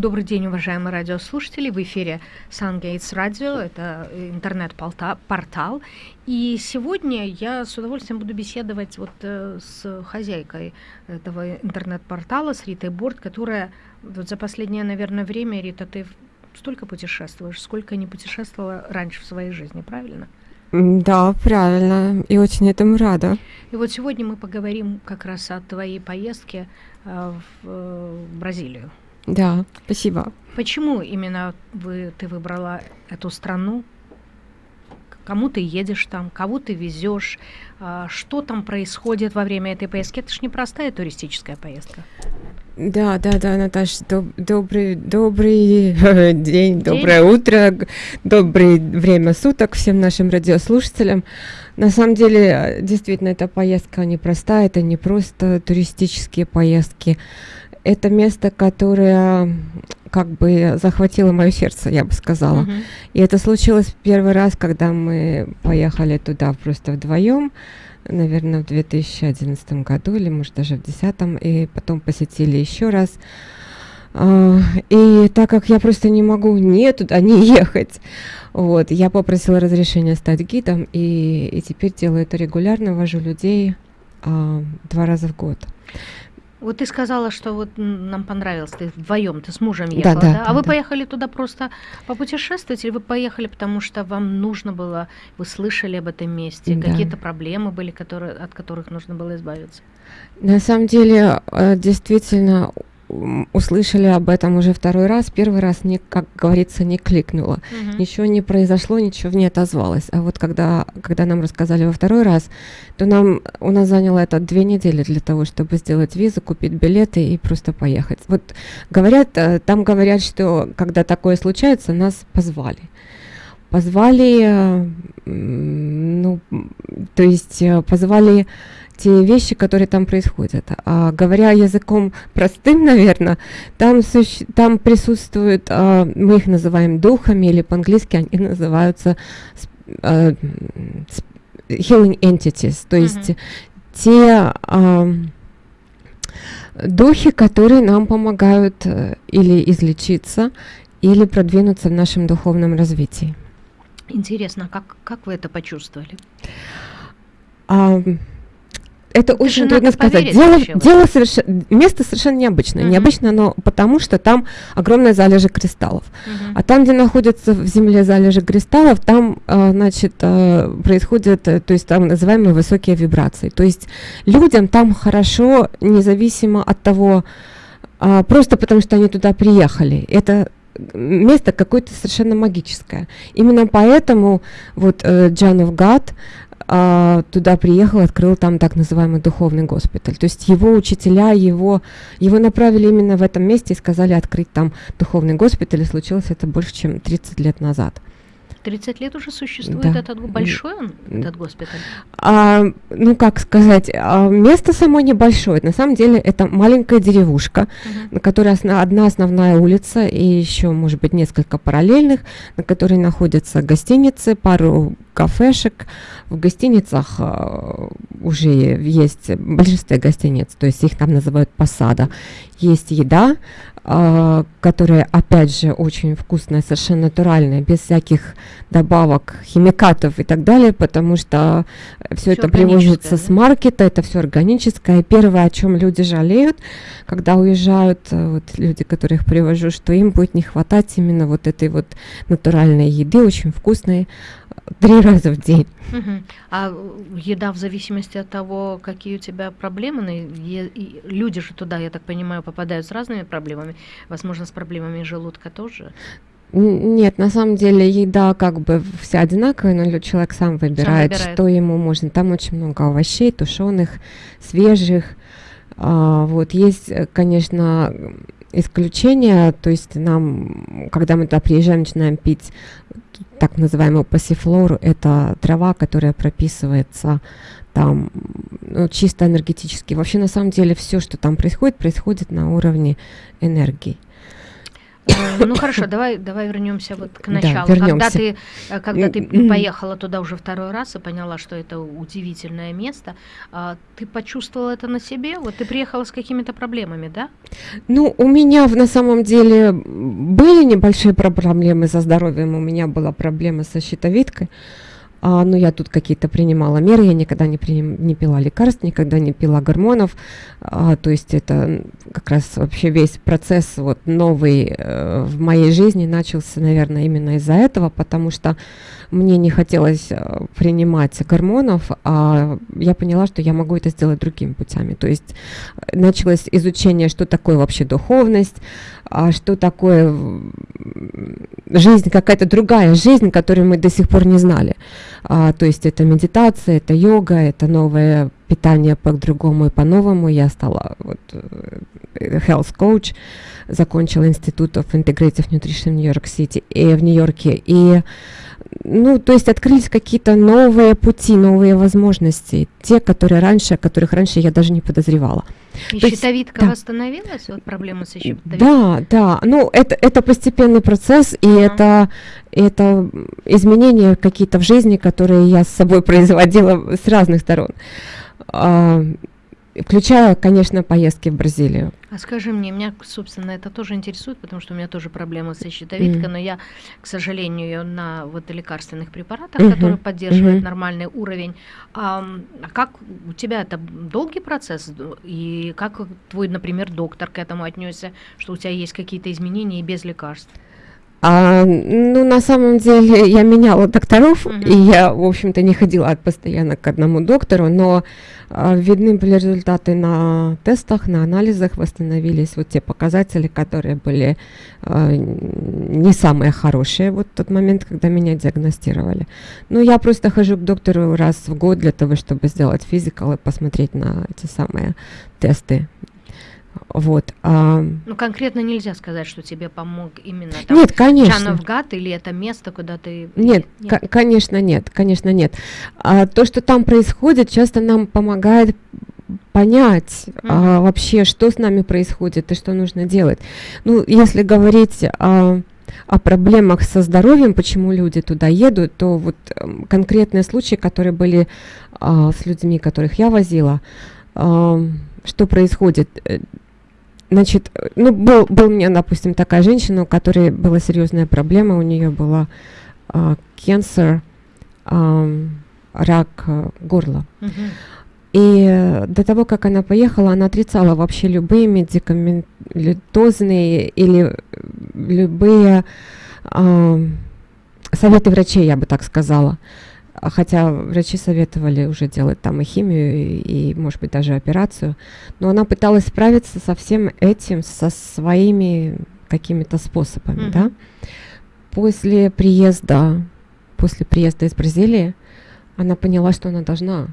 Добрый день, уважаемые радиослушатели. В эфире Сангейтс Радио, это интернет-портал. И сегодня я с удовольствием буду беседовать вот э, с хозяйкой этого интернет-портала, с Ритой Борт, которая вот за последнее, наверное, время, Рита, ты столько путешествуешь, сколько не путешествовала раньше в своей жизни, правильно? Да, правильно, и очень этому рада. И вот сегодня мы поговорим как раз о твоей поездке э, э, в Бразилию. Да, спасибо. Почему именно вы, ты выбрала эту страну? Кому ты едешь там, кого ты везешь, а, что там происходит во время этой поездки? Это же непростая туристическая поездка. Да, да, да, Наташа, доб добрый, добрый день, день, доброе утро, доброе время суток всем нашим радиослушателям. На самом деле, действительно, эта поездка непростая, это не просто туристические поездки это место, которое как бы захватило мое сердце, я бы сказала. Uh-huh. И это случилось первый раз, когда мы поехали туда просто вдвоем, наверное, в 2011 году или, может, даже в 2010, и потом посетили еще раз. Uh, и так как я просто не могу не туда не ехать, вот, я попросила разрешения стать гидом, и, и теперь делаю это регулярно, вожу людей uh, два раза в год. Вот ты сказала, что вот нам понравилось, ты вдвоем, ты с мужем ехала, да? да, да? А да, вы да. поехали туда просто попутешествовать, или вы поехали, потому что вам нужно было, вы слышали об этом месте, да. какие-то проблемы были, которые, от которых нужно было избавиться? На самом деле, э, действительно, услышали об этом уже второй раз, первый раз, не, как говорится, не кликнуло. Угу. Ничего не произошло, ничего не отозвалось. А вот когда, когда нам рассказали во второй раз, то нам, у нас заняло это две недели для того, чтобы сделать визу, купить билеты и просто поехать. Вот говорят, э, там говорят, что когда такое случается, нас позвали. Позвали, э, ну, то есть э, позвали те вещи, которые там происходят. А, говоря языком простым, наверное, там, там присутствуют, а, мы их называем духами, или по-английски они называются а, healing entities, то есть mm-hmm. те а, духи, которые нам помогают э, или излечиться, или продвинуться в нашем духовном развитии. Интересно, как, как вы это почувствовали? А, это это очень трудно сказать. Дело, дело совершенно, место совершенно необычное. Uh-huh. Необычно оно потому, что там огромная залежи кристаллов. Uh-huh. А там, где находятся в земле залежи кристаллов, там, э, значит, э, происходят, э, то есть там называемые высокие вибрации. То есть людям там хорошо, независимо от того, э, просто потому что они туда приехали. Это место какое-то совершенно магическое. Именно поэтому вот э, John of А, туда приехал, открыл там так называемый духовный госпиталь. То есть его учителя, его, его направили именно в этом месте и сказали открыть там духовный госпиталь, и случилось это больше, чем 30 лет назад. 30 лет уже существует да. этот большой он, этот госпиталь? А, ну, как сказать, а, место само небольшое. На самом деле это маленькая деревушка, uh-huh. на которой осна- одна основная улица и еще, может быть, несколько параллельных, на которой находятся гостиницы, пару кафешек. В гостиницах э, уже есть большинство гостиниц, то есть их там называют посада. Есть еда, э, которая, опять же, очень вкусная, совершенно натуральная, без всяких добавок, химикатов и так далее, потому что все это привозится да? с маркета, это все органическое. Первое, о чем люди жалеют, когда уезжают, э, вот люди, которых привожу, что им будет не хватать именно вот этой вот натуральной еды, очень вкусной, три раза в день. Угу. А еда в зависимости от того, какие у тебя проблемы, и люди же туда, я так понимаю, попадают с разными проблемами, возможно, с проблемами желудка тоже. Нет, на самом деле еда как бы вся одинаковая, но человек сам выбирает, сам выбирает. что ему можно. Там очень много овощей, тушеных, свежих. А, вот есть, конечно, исключения, то есть нам, когда мы туда приезжаем, начинаем пить так называемую пассифлору, это трава, которая прописывается там ну, чисто энергетически. Вообще, на самом деле, все, что там происходит, происходит на уровне энергии. Э, ну хорошо, давай, давай вернемся вот к началу. Да, когда ты, э, когда ты поехала туда уже второй раз и поняла, что это удивительное место, а, ты почувствовала это на себе? Вот ты приехала с какими-то проблемами, да? Ну, у меня на самом деле были небольшие проблемы со здоровьем. У меня была проблема со щитовидкой. А, но я тут какие-то принимала меры, я никогда не, приним, не пила лекарств, никогда не пила гормонов, а, то есть это как раз вообще весь процесс вот новый э, в моей жизни начался, наверное, именно из-за этого, потому что мне не хотелось э, принимать гормонов, а я поняла, что я могу это сделать другими путями, то есть началось изучение, что такое вообще духовность, а что такое жизнь, какая-то другая жизнь, которую мы до сих пор не знали. А, то есть это медитация, это йога, это новое питание по-другому и по-новому. Я стала вот, э, health coach, закончила институт of Integrative Nutrition в Нью-Йорк-Сити и в Нью-Йорке. И ну, то есть открылись какие-то новые пути, новые возможности, те, которые раньше, о которых раньше я даже не подозревала. И то щитовидка есть, восстановилась, да. вот проблема со щитовидкой? Да, да, ну это, это постепенный процесс, и а. это, это изменения какие-то в жизни, которые я с собой производила с разных сторон. Включая, конечно, поездки в Бразилию. А скажи мне, меня, собственно, это тоже интересует, потому что у меня тоже проблема со щитовидкой, mm-hmm. но я, к сожалению, на вот лекарственных препаратах, mm-hmm. которые поддерживают mm-hmm. нормальный уровень. А, а как у тебя это долгий процесс? И как твой, например, доктор к этому отнесся, что у тебя есть какие-то изменения и без лекарств? А, ну, на самом деле, я меняла докторов, uh-huh. и я, в общем-то, не ходила постоянно к одному доктору, но а, видны были результаты на тестах, на анализах, восстановились вот те показатели, которые были а, не самые хорошие вот в тот момент, когда меня диагностировали. Ну, я просто хожу к доктору раз в год для того, чтобы сделать физикал и посмотреть на эти самые тесты вот. А... Ну, конкретно нельзя сказать, что тебе помог именно там нет, конечно. Чановгат или это место, куда ты... Нет, нет? конечно нет, конечно нет. А то, что там происходит, часто нам помогает понять mm-hmm. а, вообще, что с нами происходит и что нужно делать. Ну, если говорить о, о проблемах со здоровьем, почему люди туда едут, то вот э, конкретные случаи, которые были а, с людьми, которых я возила, а, что происходит? Э, значит, ну, был, был у меня, допустим, такая женщина, у которой была серьезная проблема, у нее была cancer, а, рак а, горла. И э, до того, как она поехала, она отрицала вообще любые медикаментозные или любые э, советы врачей, я бы так сказала. Хотя врачи советовали уже делать там и химию, и, и, может быть, даже операцию. Но она пыталась справиться со всем этим, со своими какими-то способами, mm-hmm. да. После приезда, после приезда из Бразилии, она поняла, что она должна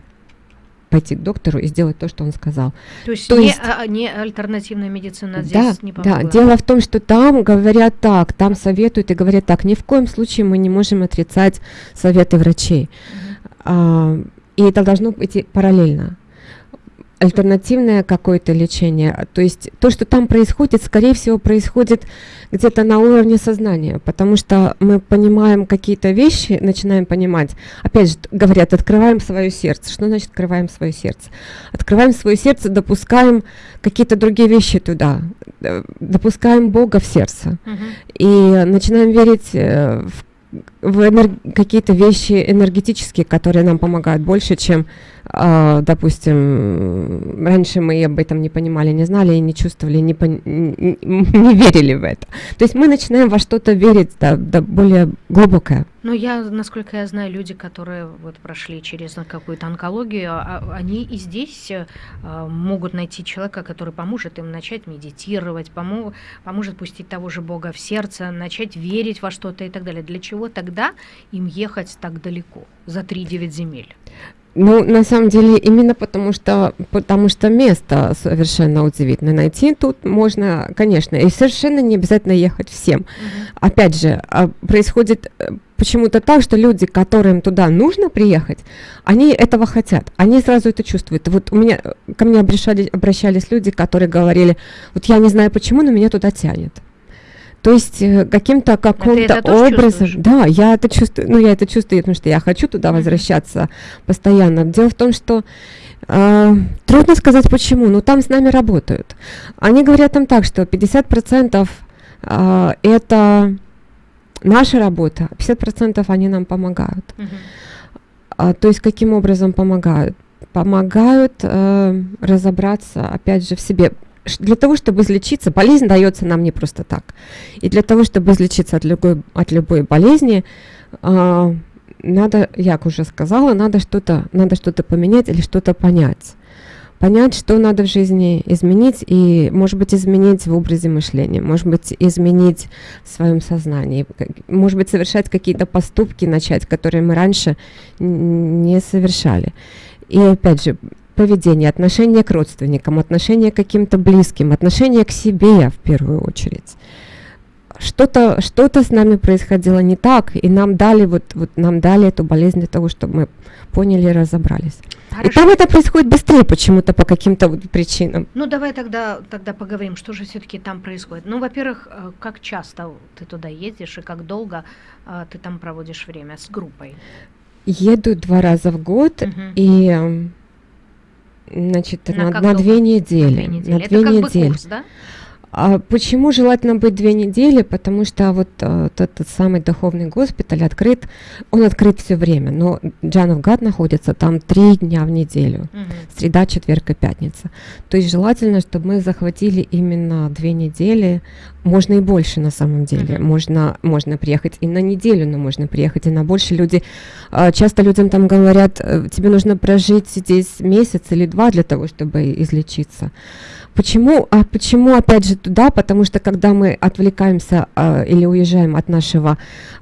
пойти к доктору и сделать то, что он сказал. То есть, то не, есть а, не альтернативная медицина здесь да, не помогла? Да, дело в том, что там говорят так, там советуют и говорят так, ни в коем случае мы не можем отрицать советы врачей. Угу. А, и это должно быть параллельно альтернативное какое-то лечение. То есть то, что там происходит, скорее всего, происходит где-то на уровне сознания, потому что мы понимаем какие-то вещи, начинаем понимать. Опять же, говорят, открываем свое сердце. Что значит открываем свое сердце? Открываем свое сердце, допускаем какие-то другие вещи туда, э, допускаем Бога в сердце uh-huh. и начинаем верить э, в в какие-то вещи энергетические, которые нам помогают больше, чем, допустим, раньше мы об этом не понимали, не знали и не чувствовали, не, пон... не, верили в это. То есть мы начинаем во что-то верить, да, да более глубокое. Ну, я, насколько я знаю, люди, которые вот прошли через какую-то онкологию, а, они и здесь а, могут найти человека, который поможет им начать медитировать, помо поможет пустить того же Бога в сердце, начать верить во что-то и так далее. Для чего тогда им ехать так далеко, за 3-9 земель? Ну, на самом деле, именно потому что, потому что место совершенно удивительное. Найти тут можно, конечно, и совершенно не обязательно ехать всем. Uh-huh. Опять же, а, происходит э, почему-то так, что люди, которым туда нужно приехать, они этого хотят, они сразу это чувствуют. Вот у меня, ко мне обращались, обращались люди, которые говорили, вот я не знаю почему, но меня туда тянет. То есть э, каким-то каким-то образом, да, я это чувствую, ну я это чувствую, потому что я хочу туда возвращаться постоянно. Дело в том, что э, трудно сказать почему, но там с нами работают. Они говорят там так, что 50% э, это наша работа, 50% они нам помогают. А, то есть каким образом помогают? Помогают э, разобраться, опять же, в себе. Для того, чтобы излечиться, болезнь дается нам не просто так. И для того, чтобы излечиться от любой, от любой болезни, э, надо, я уже сказала, надо что-то надо что-то поменять или что-то понять понять, что надо в жизни изменить, и, может быть, изменить в образе мышления, может быть, изменить в своем сознании, может быть, совершать какие-то поступки, начать, которые мы раньше не совершали. И, опять же, поведение, отношение к родственникам, отношение к каким-то близким, отношение к себе в первую очередь что-то что-то с нами происходило не так, и нам дали вот, вот нам дали эту болезнь для того, чтобы мы поняли и разобрались. Хорошо. И там это происходит быстрее почему-то по каким-то вот причинам. Ну давай тогда тогда поговорим, что же все-таки там происходит. Ну, во-первых, э, как часто ты туда ездишь и как долго а, ты там проводишь время с группой? Еду два раза в год угу. и значит на, на, на две недели. На две недели. На две это недели. Как бы курс, да? А почему желательно быть две недели? Потому что вот э, тот, тот самый духовный госпиталь открыт, он открыт все время, но Джанов Гад находится там три дня в неделю, угу. среда, четверг и пятница. То есть желательно, чтобы мы захватили именно две недели, можно и больше на самом деле, угу. можно, можно приехать и на неделю, но можно приехать и на больше. Люди, э, часто людям там говорят, э, тебе нужно прожить здесь месяц или два для того, чтобы излечиться. Почему, а почему опять же туда? Потому что когда мы отвлекаемся а, или уезжаем от нашего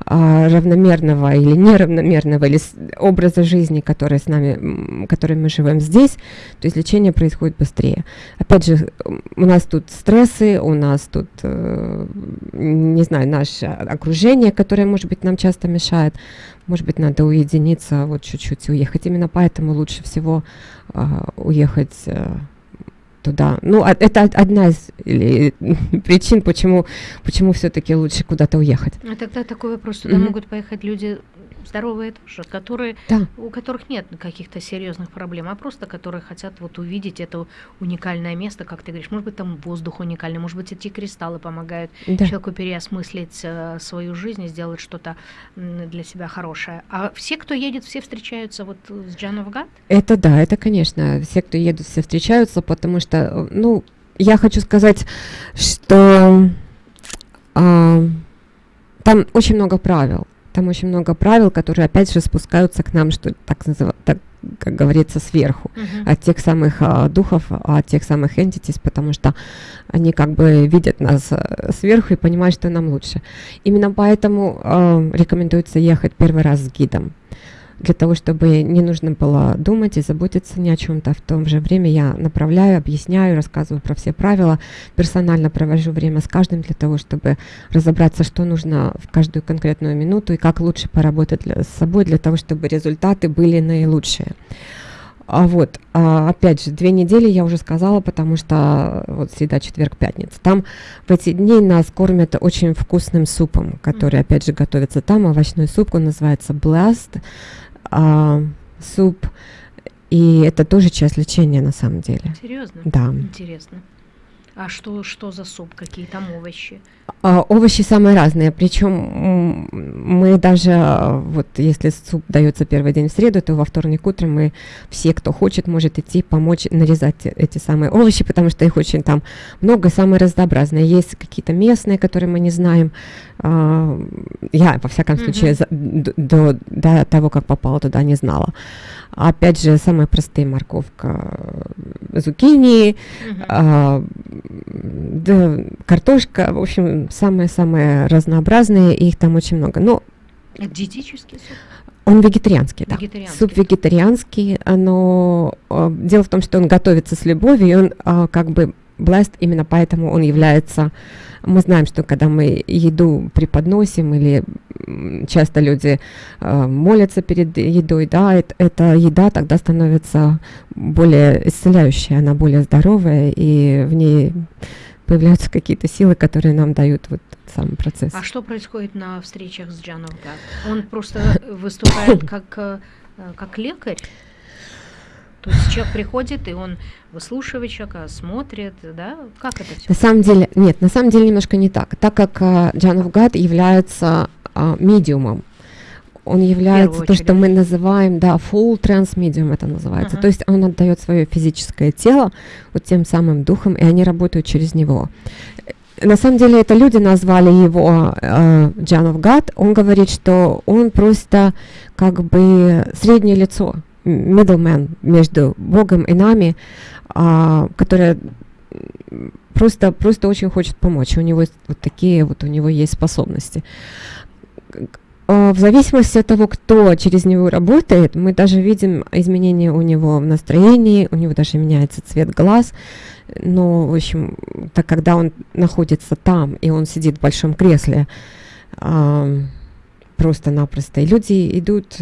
а, равномерного или неравномерного или с, образа жизни, который с нами, который мы живем здесь, то излечение происходит быстрее. Опять же, у нас тут стрессы, у нас тут, э, не знаю, наше окружение, которое, может быть, нам часто мешает. Может быть, надо уединиться, вот чуть-чуть уехать. Именно поэтому лучше всего э, уехать. Э, туда. Ну, а, это одна из или, причин, почему, почему все-таки лучше куда-то уехать. А тогда такой вопрос, туда mm-hmm. могут поехать люди здоровые тоже, которые, да. у которых нет каких-то серьезных проблем, а просто которые хотят вот увидеть это уникальное место, как ты говоришь, может быть там воздух уникальный, может быть эти кристаллы помогают да. человеку переосмыслить э, свою жизнь и сделать что-то для себя хорошее. А все, кто едет, все встречаются вот с Джанов Гад? Это да, это конечно, все, кто едут, все встречаются, потому что, э, ну, я хочу сказать, что э, там очень много правил. Там очень много правил, которые опять же спускаются к нам, что так называют, так, как говорится, сверху, uh-huh. от тех самых а, духов, от тех самых entities, потому что они как бы видят нас а, сверху и понимают, что нам лучше. Именно поэтому а, рекомендуется ехать первый раз с гидом для того, чтобы не нужно было думать и заботиться ни о чем-то. В то же время я направляю, объясняю, рассказываю про все правила, персонально провожу время с каждым для того, чтобы разобраться, что нужно в каждую конкретную минуту и как лучше поработать для, с собой для того, чтобы результаты были наилучшие. А вот, а, опять же, две недели я уже сказала, потому что вот всегда четверг, пятница. Там в эти дни нас кормят очень вкусным супом, который, опять же, готовится там. Овощной суп, он называется Blast а, суп. И это тоже часть лечения на самом деле. Серьезно? Да. Интересно. А что, что за суп? Какие там овощи? А, овощи самые разные. Причем мы даже, вот если суп дается первый день в среду, то во вторник утром мы все, кто хочет, может идти помочь нарезать эти самые овощи, потому что их очень там много, самые разнообразные. Есть какие-то местные, которые мы не знаем. А, я, во всяком случае, mm-hmm. за, до, до того, как попала туда, не знала. Опять же, самые простые морковка, зукини, uh-huh. а, да, картошка, в общем, самые-самые разнообразные, их там очень много. Но Это диетический суп? Он вегетарианский, да. Вегетарианский. Суп вегетарианский, но а, дело в том, что он готовится с любовью, и он а, как бы Blessed, именно поэтому он является... Мы знаем, что когда мы еду преподносим или часто люди э, молятся перед едой, да, это, эта еда тогда становится более исцеляющей, она более здоровая, и в ней появляются какие-то силы, которые нам дают вот сам процесс. А что происходит на встречах с Джаном Он просто выступает как, э, как лекарь? То есть человек приходит, и он выслушивает человека, смотрит, да? Как это все? На самом деле, нет, на самом деле немножко не так. Так как uh, Джан Гад является uh, медиумом, он является то, что мы называем, да, full transmedium это называется. Uh-huh. То есть он отдает свое физическое тело вот тем самым духом, и они работают через него. На самом деле это люди назвали его э, John of God. Он говорит, что он просто как бы среднее лицо, middleman между Богом и нами, э, которое просто, просто очень хочет помочь. У него вот такие вот у него есть способности а, в зависимости от того, кто через него работает, мы даже видим изменения у него в настроении, у него даже меняется цвет глаз. Но, в общем, так когда он находится там, и он сидит в большом кресле, э, просто-напросто, и люди идут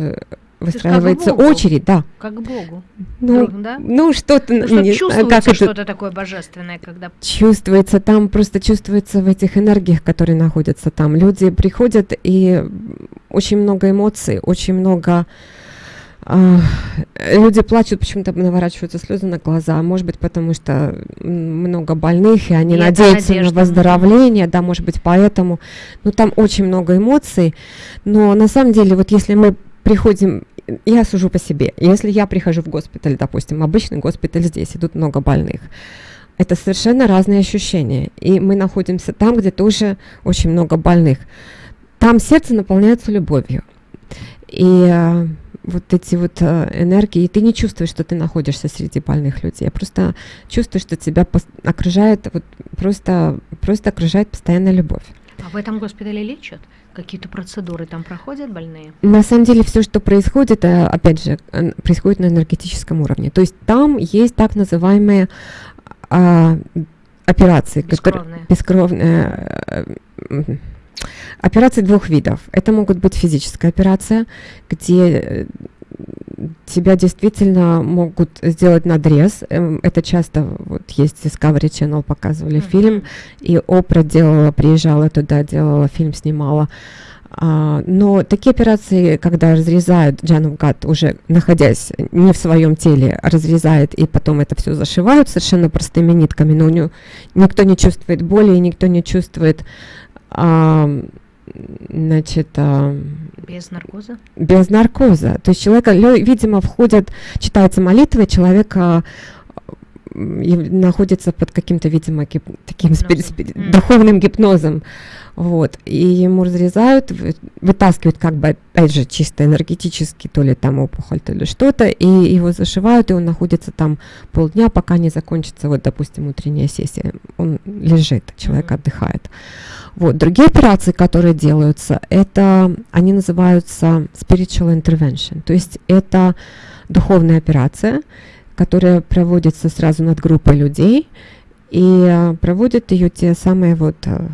выстраивается как очередь, да. Как Богу. Ну, да? ну что-то... Ну, что чувствуется как что-то такое божественное, когда... Чувствуется, там просто чувствуется в этих энергиях, которые находятся там. Люди приходят, и очень много эмоций, очень много... Uh, люди плачут, почему-то наворачиваются слезы на глаза, может быть, потому что много больных, и они и надеются на выздоровление, да, может быть, поэтому. Ну, там очень много эмоций, но на самом деле, вот если мы приходим я сужу по себе. Если я прихожу в госпиталь, допустим, обычный госпиталь здесь, идут много больных, это совершенно разные ощущения. И мы находимся там, где тоже очень много больных. Там сердце наполняется любовью. И э, вот эти вот э, энергии, и ты не чувствуешь, что ты находишься среди больных людей, а просто чувствуешь, что тебя окружает, вот просто, просто окружает постоянная любовь. А в этом госпитале лечат? Какие-то процедуры там проходят больные? На самом деле все, что происходит, э, опять же, происходит на энергетическом уровне. То есть там есть так называемые а, операции, бескровные. которые бескровные. Э, операции двух видов. Это могут быть физическая операция, где э, тебя действительно могут сделать надрез. Эм, это часто вот есть Discovery Channel показывали mm-hmm. фильм, и Опра делала, приезжала туда, делала фильм, снимала. А, но такие операции, когда разрезают Джану Гат, уже находясь не в своем теле, разрезает и потом это все зашивают совершенно простыми нитками, но у него никто не чувствует боли, и никто не чувствует а, значит, а, без наркоза? Без наркоза. То есть человека, видимо, входят, читается молитва, человека находится под каким-то, видимо, гип, таким спи, спи, mm. духовным гипнозом. Вот. И ему разрезают, вытаскивают как бы, опять же, чисто энергетически, то ли там опухоль, то ли что-то, и его зашивают, и он находится там полдня, пока не закончится, вот, допустим, утренняя сессия. Он лежит, человек mm-hmm. отдыхает. Вот. Другие операции, которые делаются, это, они называются spiritual intervention, то есть это духовная операция, которая проводится сразу над группой людей, и uh, проводят ее те самые вот uh,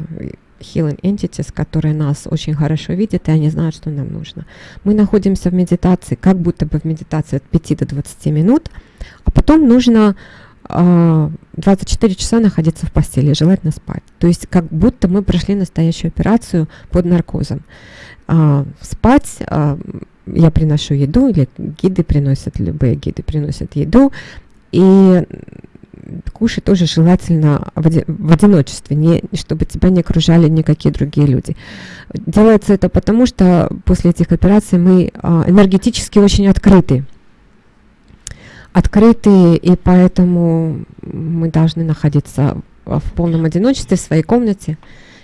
healing entities, которые нас очень хорошо видят, и они знают, что нам нужно. Мы находимся в медитации, как будто бы в медитации от 5 до 20 минут, а потом нужно 24 часа находиться в постели, желательно спать. То есть как будто мы прошли настоящую операцию под наркозом. А, спать, а, я приношу еду, или гиды приносят, любые гиды приносят еду, и кушать тоже желательно в, оди в одиночестве, не, чтобы тебя не окружали никакие другие люди. Делается это потому, что после этих операций мы а, энергетически очень открыты открытые, и поэтому мы должны находиться в полном одиночестве в своей комнате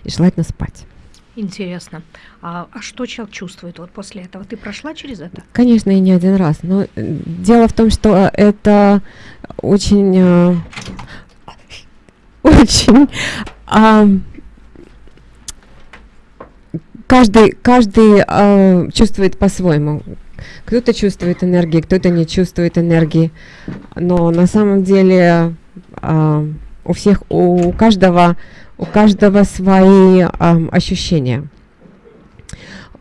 и желательно спать. Интересно. А, а что человек чувствует вот после этого? Ты прошла через это? Конечно, и не один раз. Но э, дело в том, что это очень, э, очень э, каждый, каждый э, чувствует по-своему. Кто-то чувствует энергии, кто-то не чувствует энергии. Но на самом деле э, у всех, у каждого, у каждого свои э, ощущения.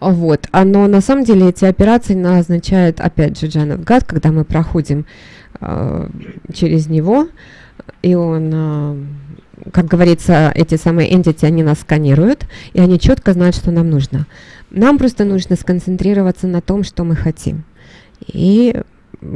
Вот. А, но на самом деле эти операции назначают, опять же, Джанет Гад, когда мы проходим э, через него, и он э, как говорится, эти самые entity, они нас сканируют, и они четко знают, что нам нужно. Нам просто нужно сконцентрироваться на том, что мы хотим. И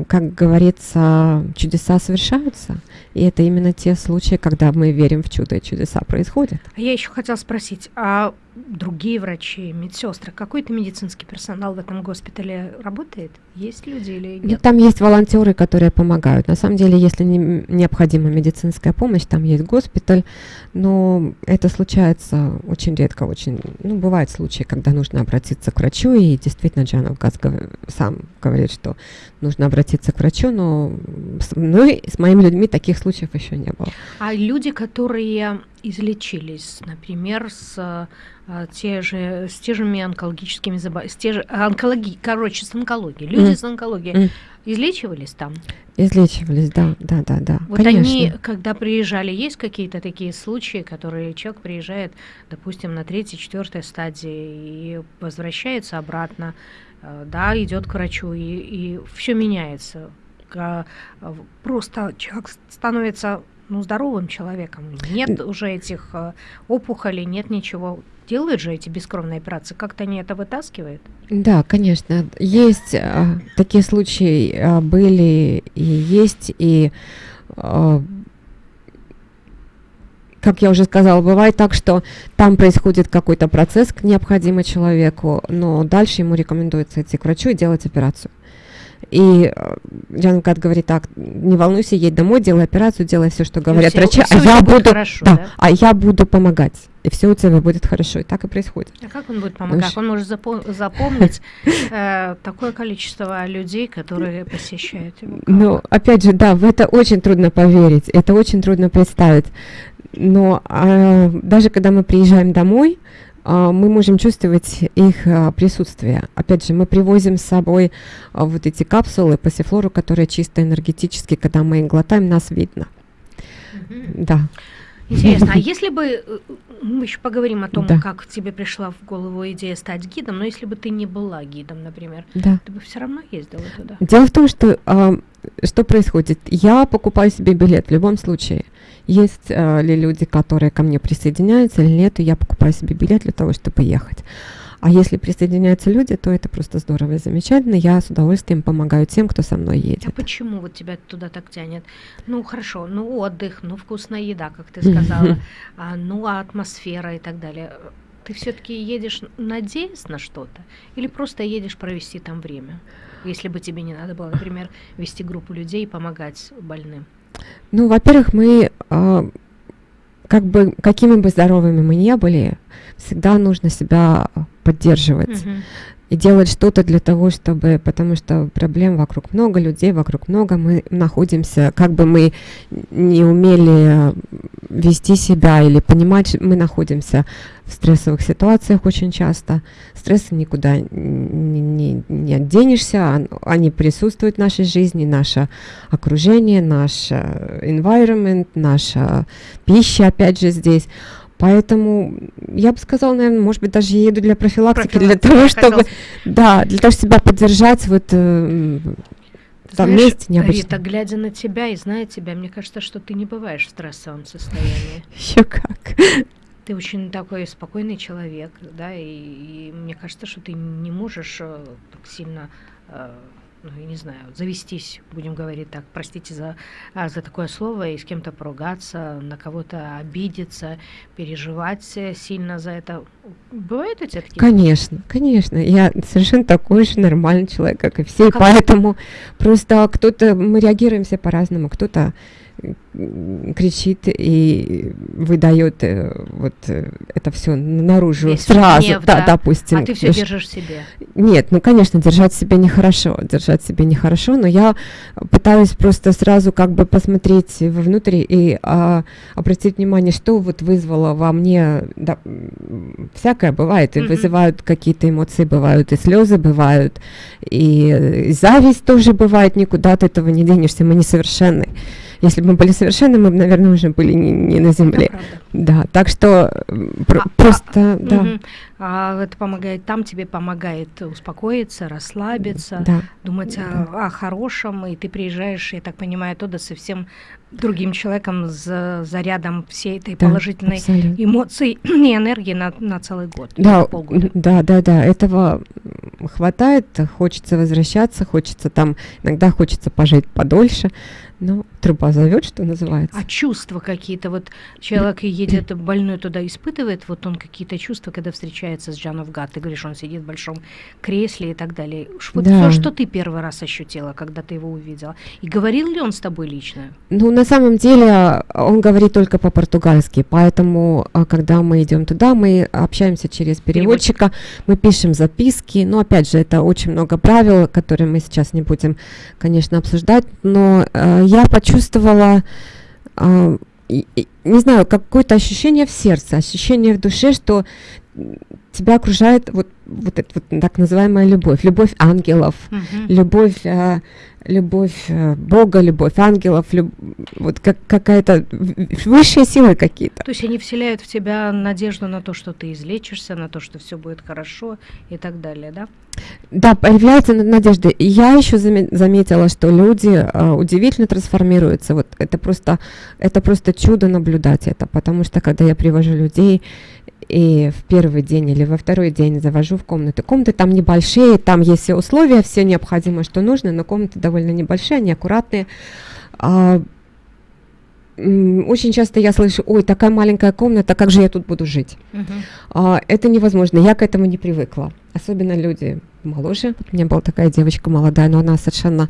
как говорится, чудеса совершаются. И это именно те случаи, когда мы верим в чудо, и чудеса происходят. А я еще хотела спросить, а другие врачи, медсестры, какой-то медицинский персонал в этом госпитале работает? Есть люди или нет? Там есть волонтеры, которые помогают. На самом деле, если не, необходима медицинская помощь, там есть госпиталь, но это случается очень редко, очень, ну, бывают случаи, когда нужно обратиться к врачу, и действительно Джанов Газ сам говорит, что нужно обратиться к врачу, но с, ну, с моими людьми таких случаев еще не было. А люди, которые излечились, например, с а, те же, с теми онкологическими заболеваниями, с те же, онкологи, короче, с онкологией, люди mm. с онкологией, mm. излечивались там? Излечивались, да, да, да, да. Вот конечно. они, когда приезжали, есть какие-то такие случаи, которые человек приезжает, допустим, на третьей, четвертой стадии и возвращается обратно, э, да, идет к врачу, и, и все меняется. Просто человек становится ну, здоровым человеком. Нет уже этих э, опухолей, нет ничего. Делают же эти бескровные операции. Как-то они это вытаскивают? Да, конечно. Есть а, такие случаи а, были и есть, и а, как я уже сказала, бывает так, что там происходит какой-то процесс необходимый человеку, но дальше ему рекомендуется идти к врачу и делать операцию. И э, Джан Кат говорит так, не волнуйся, едь домой, делай операцию, делай все, что говорят все, врачи, а я буду, хорошо, да, да? а я буду помогать, и все у тебя будет хорошо, и так и происходит. А как он будет помогать? Он может запом- запомнить э, такое количество людей, которые посещают его. Ну, опять же, да, в это очень трудно поверить, это очень трудно представить. Но э, даже когда мы приезжаем домой, мы можем чувствовать их а, присутствие. Опять же, мы привозим с собой а, вот эти капсулы пассифлору, которые чисто энергетически, когда мы их глотаем, нас видно. Mm-hmm. Да. Интересно, а если бы э, мы еще поговорим о том, да. как тебе пришла в голову идея стать гидом, но если бы ты не была гидом, например, да. ты бы все равно ездила туда? Дело в том, что что происходит? Я покупаю себе билет в любом случае. Есть э, ли люди, которые ко мне присоединяются или нет, и я покупаю себе билет для того, чтобы ехать. А если присоединяются люди, то это просто здорово и замечательно. Я с удовольствием помогаю тем, кто со мной едет. А почему вот тебя туда так тянет? Ну хорошо, ну отдых, ну вкусная еда, как ты сказала, а, ну а атмосфера и так далее. Ты все-таки едешь надеясь на что-то или просто едешь провести там время? Если бы тебе не надо было, например, вести группу людей и помогать больным. Ну, во-первых, мы э, как бы какими бы здоровыми мы не были, всегда нужно себя поддерживать. Mm-hmm и делать что-то для того, чтобы, потому что проблем вокруг много, людей вокруг много, мы находимся, как бы мы не умели вести себя или понимать, мы находимся в стрессовых ситуациях очень часто. Стрессы никуда не, не, не отденешься, они присутствуют в нашей жизни, наше окружение, наш э, environment, наша пища, опять же, здесь. Поэтому я бы сказала, наверное, может быть, даже еду для профилактики, для того, чтобы, да, для того, чтобы себя поддержать вот э, там Знаешь, месте необычно. Рита, глядя на тебя и зная тебя, мне кажется, что ты не бываешь в стрессовом состоянии. Еще как. Ты очень такой спокойный человек, да, и, и мне кажется, что ты не можешь э, так сильно э, ну, я не знаю, завестись, будем говорить так, простите за, а, за такое слово, и с кем-то поругаться, на кого-то обидеться, переживать сильно за это. Бывают у тебя такие? Конечно, конечно. Я совершенно такой же нормальный человек, как и все, как поэтому просто кто-то, мы реагируем все по-разному, кто-то кричит и выдает э, вот э, это все наружу Весь сразу, гнев, да, да, допустим. А ты все держишь себе? Нет, ну конечно, держать себе нехорошо, держать себе нехорошо, но я пытаюсь просто сразу как бы посмотреть вовнутрь и а, обратить внимание, что вот вызвало во мне, да, всякое бывает, и mm-hmm. вызывают какие-то эмоции, бывают и слезы бывают, и, и зависть тоже бывает, никуда от этого не денешься, мы несовершенны. Если бы мы были совершенны, мы бы, наверное, уже были не, не на земле. Да, так что про, а, просто, а, да. Угу. А это помогает, там тебе помогает успокоиться, расслабиться, да. думать да. О, о хорошем, и ты приезжаешь, я так понимаю, туда совсем другим человеком с зарядом всей этой да, положительной абсолютно. эмоции и энергии на, на целый год. Да, полгода. да, да, да, этого хватает, хочется возвращаться, хочется там, иногда хочется пожить подольше, ну, труба зовет, что называется. А чувства какие-то, вот человек едет больной туда, испытывает, вот он какие-то чувства, когда встречается с Джаном Гат, ты говоришь, он сидит в большом кресле и так далее. Вот да. все, что ты первый раз ощутила, когда ты его увидела. И говорил ли он с тобой лично? Ну, на самом деле, он говорит только по-португальски, поэтому, а, когда мы идем туда, мы общаемся через переводчика, Переводчик. мы пишем записки, но, опять же, это очень много правил, которые мы сейчас не будем, конечно, обсуждать, но э, я почувствовала, э, не знаю, какое-то ощущение в сердце, ощущение в душе, что тебя окружает вот, вот эта вот так называемая любовь, любовь ангелов, mm-hmm. любовь, э, любовь э, Бога, любовь ангелов, люб, вот как, какая-то высшие силы какие-то. То есть они вселяют в тебя надежду на то, что ты излечишься, на то, что все будет хорошо и так далее, да? Да, появляется надежда. И я еще заметила, что люди э, удивительно трансформируются. Вот это просто, это просто чудо наблюдать это, потому что когда я привожу людей и в первый день или во второй день завожу в комнаты. Комнаты там небольшие, там есть все условия, все необходимое, что нужно, но комнаты довольно небольшие, они аккуратные. А, очень часто я слышу, ой, такая маленькая комната, как же я тут буду жить? Uh-huh. А, это невозможно, я к этому не привыкла. Особенно люди моложе. У меня была такая девочка молодая, но она совершенно...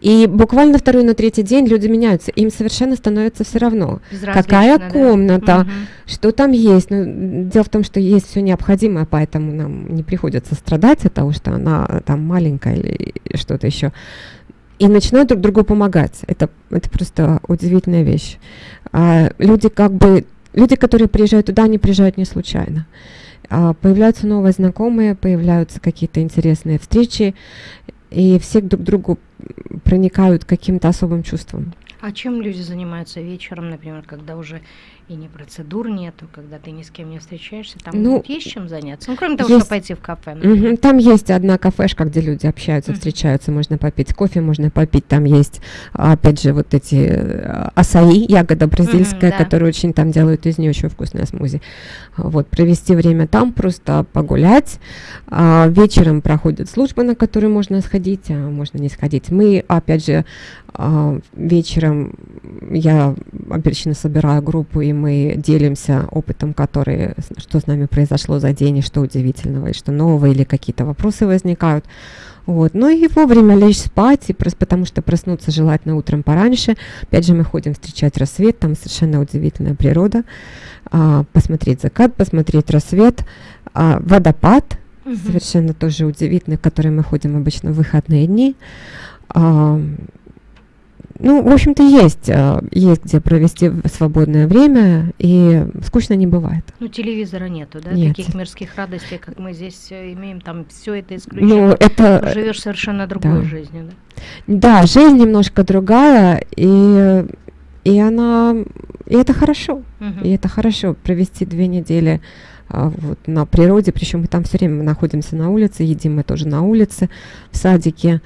И буквально второй, на третий день люди меняются. Им совершенно становится все равно, какая да? комната, угу. что там есть. Но дело в том, что есть все необходимое, поэтому нам не приходится страдать от того, что она там маленькая или что-то еще и начинают друг другу помогать. Это, это просто удивительная вещь. А, люди как бы, люди, которые приезжают туда, они приезжают не случайно. Появляются новые знакомые, появляются какие-то интересные встречи, и все друг к другу проникают каким-то особым чувством. А чем люди занимаются вечером, например, когда уже и не процедур нету, когда ты ни с кем не встречаешься, там ну, есть чем заняться? Ну, кроме того, есть, что пойти в кафе. Угу, там есть одна кафешка, где люди общаются, встречаются, можно попить кофе, можно попить, там есть, опять же, вот эти э, асаи, ягода бразильская, угу, да. которую очень там делают из нее очень вкусное смузи. Вот, провести время там, просто погулять. А, вечером проходит служба, на которую можно сходить, а можно не сходить. Мы, опять же, а, вечером я обычно собираю группу, и мы делимся опытом, который, что с нами произошло за день, и что удивительного, и что нового, или какие-то вопросы возникают. Вот. Ну и вовремя лечь спать, и просто потому что проснуться желательно утром пораньше. Опять же, мы ходим встречать рассвет, там совершенно удивительная природа. А, посмотреть закат, посмотреть рассвет, а, водопад, угу. совершенно тоже удивительный, в который мы ходим обычно в выходные дни. А, ну, в общем-то, есть, э, есть где провести свободное время, и скучно не бывает. Ну, телевизора нету, да? Нет. Таких мирских радостей, как мы здесь э, имеем, там все это исключено. Ну, это... Живешь совершенно другой да. жизнью, да? Да, жизнь немножко другая, и, и она... И это хорошо. Угу. И это хорошо провести две недели а, вот, на природе, причем мы там все время находимся на улице, едим мы тоже на улице, в садике.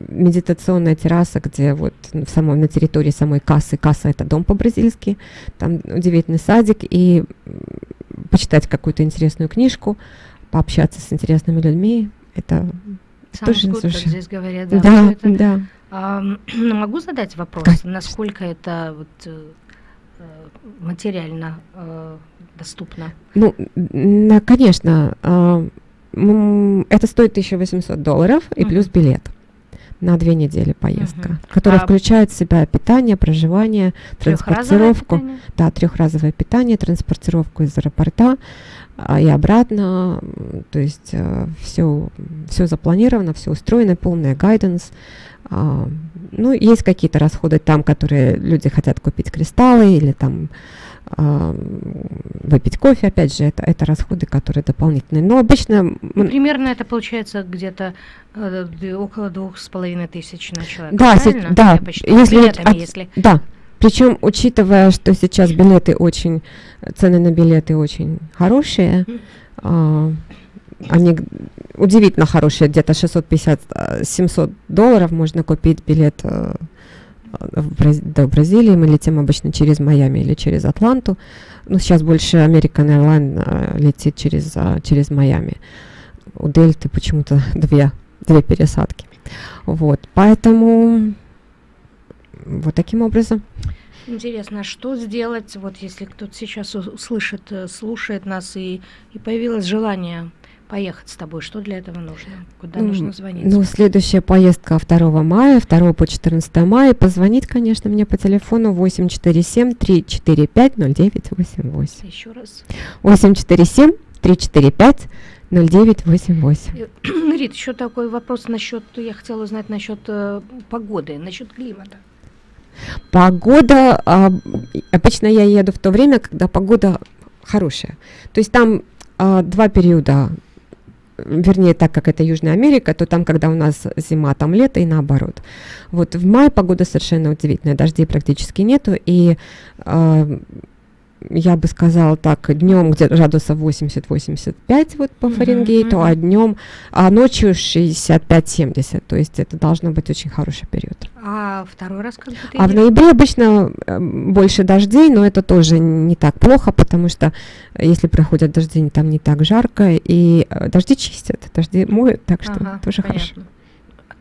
А, медитационная терраса, где вот в самом, на территории самой кассы, касса это дом по-бразильски, там удивительный садик, и почитать какую-то интересную книжку, пообщаться с интересными людьми, это Сам тоже гуд, здесь говорят, да. Да, это, да. А, могу задать вопрос, Конечно. насколько это вот, э, э, материально э, доступно? Ну, на, конечно, э, это стоит 1800 долларов и uh-huh. плюс билет на две недели поездка, угу. которая а включает в себя питание, проживание, транспортировку. Питание? Да, трехразовое питание, транспортировку из аэропорта а, и обратно. То есть э, все, все запланировано, все устроено, полный гайденс. А, ну, есть какие-то расходы там, которые люди хотят купить кристаллы или там выпить кофе, опять же, это, это расходы, которые дополнительные. Но обычно... Ну, примерно это получается где-то э, около двух с половиной тысяч на человека, Да, се, да. Если, от, если... Да, причем, учитывая, что сейчас билеты очень, цены на билеты очень хорошие, mm. они удивительно хорошие, где-то 650-700 долларов можно купить билет э. До Бразилии. Мы летим обычно через Майами или через Атланту. Ну, сейчас больше American Airlines э, летит через, э, через Майами. У Дельты почему-то две, две пересадки. Вот, поэтому вот таким образом. Интересно, а что сделать, вот если кто-то сейчас услышит, э, слушает нас и, и появилось желание поехать с тобой, что для этого нужно? Куда ну, нужно звонить? Ну, следующая поездка 2 мая, 2 по 14 мая. Позвонить, конечно, мне по телефону 847-345-0988. Еще раз. 847-345 0988. Рит, еще такой вопрос насчет, я хотела узнать насчет э, погоды, насчет климата. Погода, а, обычно я еду в то время, когда погода хорошая. То есть там а, два периода, вернее, так как это Южная Америка, то там, когда у нас зима, там лето и наоборот. Вот в мае погода совершенно удивительная, дождей практически нету, и а, я бы сказала так, днем где-то градусов 80-85 вот по Фаренгейту, mm-hmm. а днем, а ночью 65-70, то есть это должно быть очень хороший период. А второй раз как ты А в ноябре обычно э, больше дождей, но это тоже не так плохо, потому что если проходят дожди, там не так жарко, и э, дожди чистят, дожди моют, так что ага, тоже понятно. хорошо.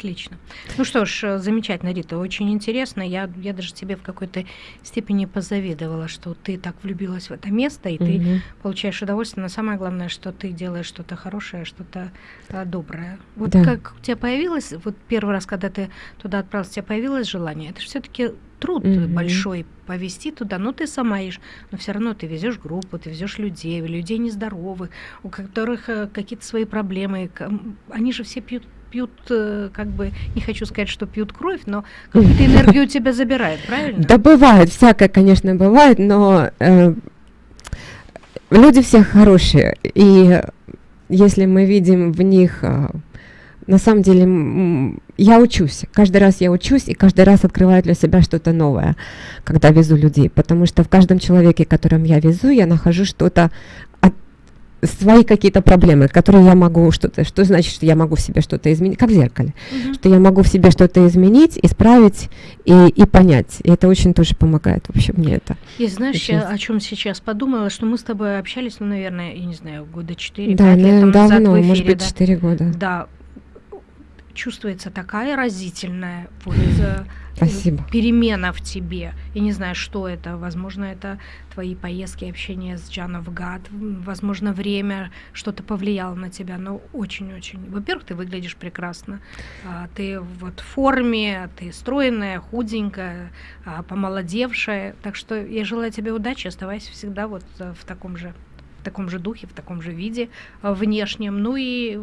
Отлично. Ну что ж, э, замечательно, Рита, очень интересно. Я, я даже тебе в какой-то степени позавидовала, что ты так влюбилась в это место, и угу. ты получаешь удовольствие. Но самое главное, что ты делаешь что-то хорошее, что-то а, доброе. Вот да. как у тебя появилось, вот первый раз, когда ты туда отправился, у тебя появилось желание, это все-таки труд mm-hmm. большой повезти туда, но ты сама ешь, но все равно ты везешь группу, ты везешь людей, людей нездоровых, у которых э, какие-то свои проблемы, они же все пьют пьют, э, как бы, не хочу сказать, что пьют кровь, но какую-то энергию тебя забирает, правильно? Да бывает, всякое, конечно, бывает, но э, люди все хорошие, и если мы видим в них... Э, на самом деле я учусь, каждый раз я учусь и каждый раз открываю для себя что-то новое, когда везу людей, потому что в каждом человеке, которым я везу, я нахожу что-то свои какие-то проблемы, которые я могу что-то, что значит, что я могу в себе что-то изменить, как в зеркале, mm-hmm. что я могу в себе что-то изменить, исправить и, и понять. И это очень тоже помогает вообще мне это. И знаешь, очень... я о чем сейчас подумала, что мы с тобой общались, ну, наверное, я не знаю, года 4 да, лет тому давно, назад в эфире, может быть, да? 4 года. Да, чувствуется такая разительная вот, э, Спасибо. перемена в тебе. Я не знаю, что это. Возможно, это твои поездки, общение с Джаном в Гад. Возможно, время что-то повлияло на тебя. Но очень-очень. Во-первых, ты выглядишь прекрасно. А, ты вот в форме, ты стройная, худенькая, а, помолодевшая. Так что я желаю тебе удачи. Оставайся всегда вот э, в таком же в таком же духе, в таком же виде э, внешнем. Ну и